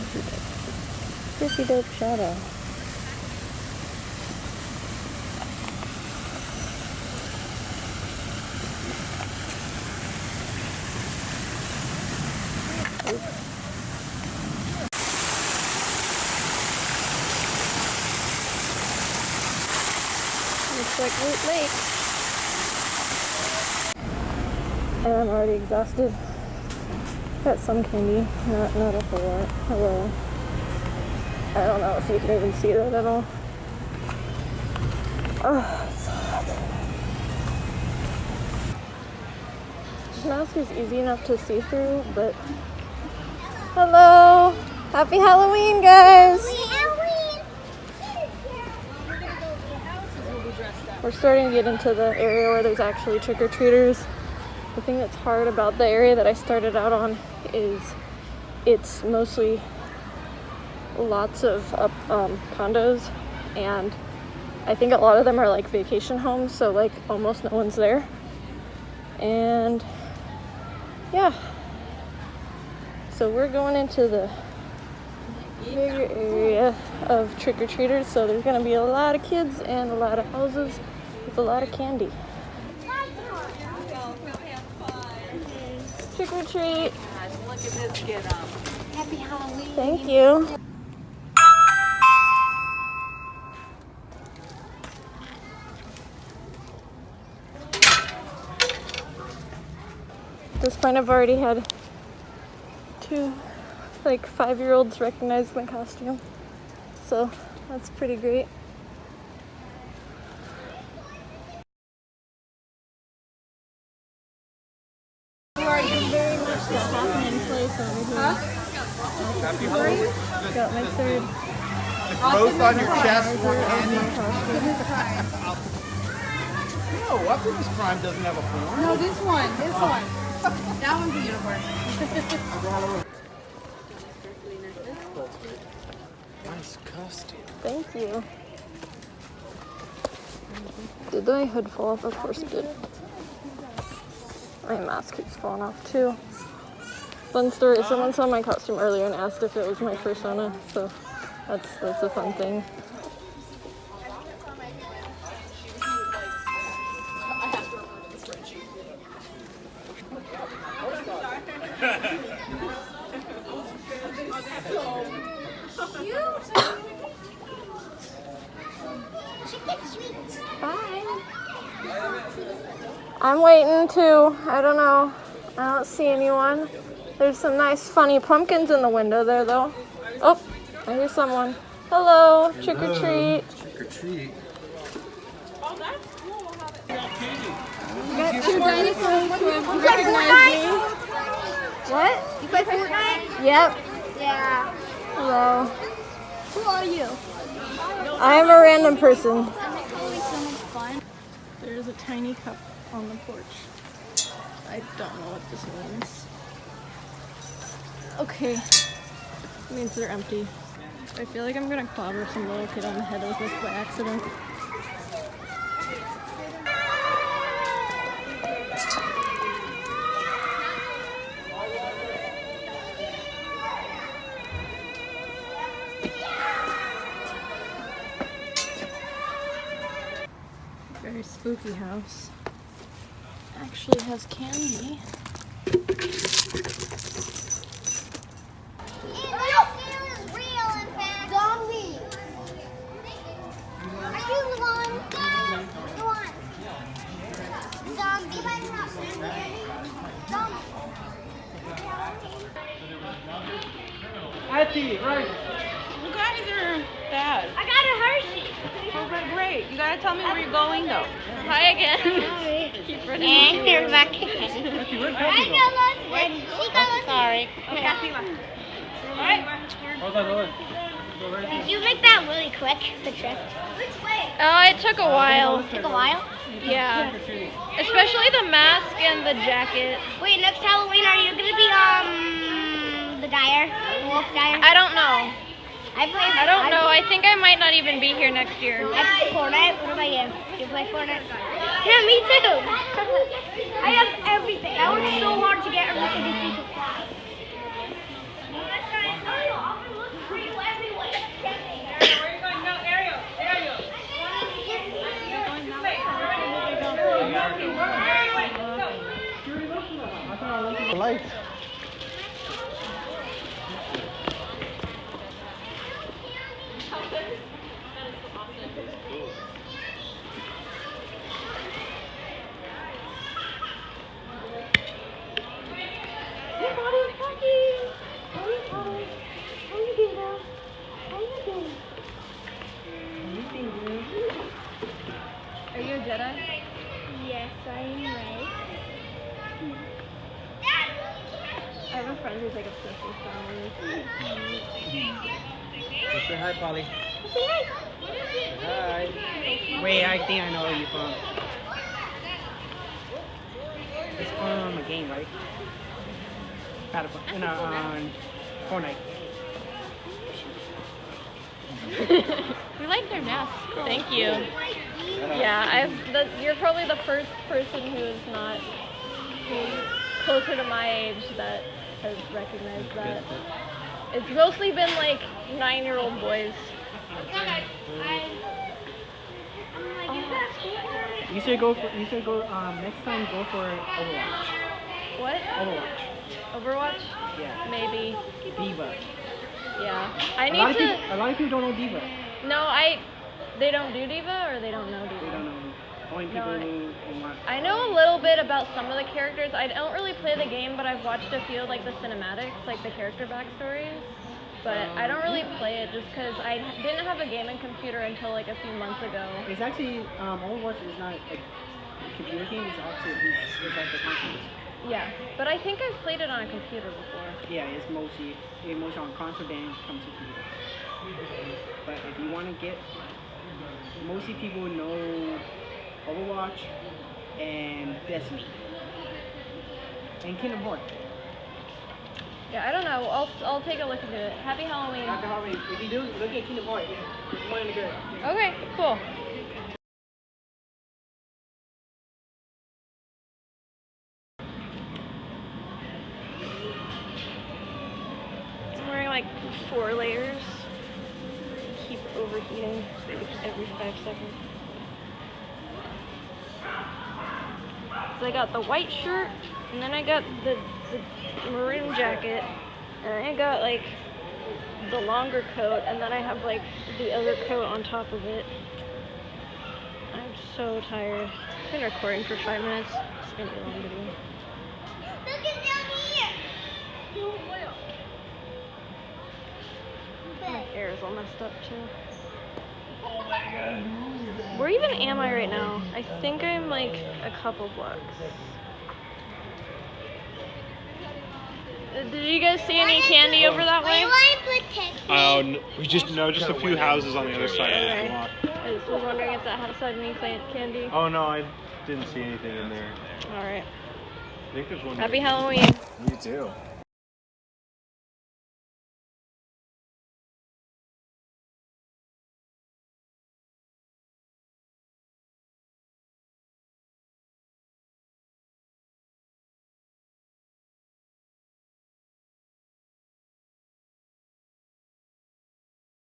Pretty dope shadow. Looks like Loot Lake. And I'm already exhausted. Got some candy, not not a whole lot. Oh, hello. I don't know if you can even see that at all. Oh, it's hot. This mask is easy enough to see through, but hello, happy Halloween, guys. We're starting to get into the area where there's actually trick or treaters. The thing that's hard about the area that I started out on is it's mostly lots of um, condos, and I think a lot of them are like vacation homes, so like almost no one's there. And yeah, so we're going into the bigger area of trick or treaters, so there's gonna be a lot of kids and a lot of houses with a lot of candy. Trick or treat. Look at this get up. Happy Halloween. Thank you. At this point, I've already had two, like, five year olds recognize my costume. So that's pretty great. The happening place over here. Halloween. Got my third Both on your chest. No, Optimus Prime doesn't have a form. No, this one, this one. That one's a unicorn. Nice costume. Thank you. Did my hood fall off? Of course it did. My mask keeps falling off too. Fun story, someone saw my costume earlier and asked if it was my persona, so that's that's a fun thing. I'm waiting too. I don't know. I don't see anyone. There's some nice funny pumpkins in the window there though. Oh, I hear someone. Hello, trick or treat. Trick or treat. Got two dinosaurs who have me. What? You play Fortnite? Yep. Yeah. Hello. Who are you? I am a random person. Halloween's so much fun. There's a tiny cup on the porch. I don't know what this means. Okay. It means they're empty. I feel like I'm gonna clobber some little kid on the head with this by accident. Very spooky house. Actually has candy. Zombie. Are you the one? The one. Zombie. Zombie. Auntie, right. You guys are bad. I got a Hershey. Oh, but great. You gotta tell me where you're going though. Hi again. Keep running. And here's my kitten. Auntie, where'd I got lost. She got lost. Sorry. Hold on, hold on. Did you make that really quick, the trip? Which way? Oh, it took a while. Took a while. Yeah. Especially the mask and the jacket. Wait, next Halloween, are you gonna be um the Dire, wolf Dire? I don't know. I play. I don't know. I think I might not even be here next year. I play Fortnite. What about you? You play Fortnite? Yeah, me too. I have everything. I worked so hard to get everything. Say hi, Polly. Say hi. Hi. Wait, I think I know where you're from. It's from a game, right? Battlefield. No, um, Fortnite. We like their masks. Thank you. Yeah, I've. The, you're probably the first person who is not who's closer to my age that has recognized that. It's mostly been like nine-year-old boys. You should go for. You should go. Um, next time go for Overwatch. What? Overwatch. Overwatch? Yeah. Maybe. D.Va. Yeah. I need people. to. A lot of people don't know D.Va. No, I. They don't do D.Va, or they don't know They D.Va. don't know. Only people I- who, who want. I know a little bit about some of the characters. I don't really play the game, but I've watched a few like the cinematics, like the character backstories. But I don't really play it just because I didn't have a gaming computer until like a few months ago. It's actually um, Overwatch is not a computer game. It's actually it's, it's like the console. Yeah, but I think I've played it on a computer before. Yeah, it's mostly it's mostly on console then comes to computer. But if you want to get, mostly people know Overwatch and Destiny and Kingdom Hearts. Yeah, I don't know. I'll I'll take a look into it. Happy Halloween. Happy Halloween, if you do, look at Kingdom Hearts. It's one of the good. Okay, cool. I'm wearing like four layers. Keep overheating every five seconds. So I got the white shirt, and then I got the, the maroon jacket, and I got like the longer coat, and then I have like the other coat on top of it. I'm so tired. I've been recording for five minutes. It's gonna be a long video. Look at down here. My hair is all messed up too. Where even am I right now? I think I'm like a couple blocks. Uh, Did you guys see any candy over that way? Oh, n- we just know just a few houses on the other side of Okay. the block. I just was wondering if that house had any candy. Oh no, I didn't see anything in there. Alright. I think there's one. Happy Halloween. You too.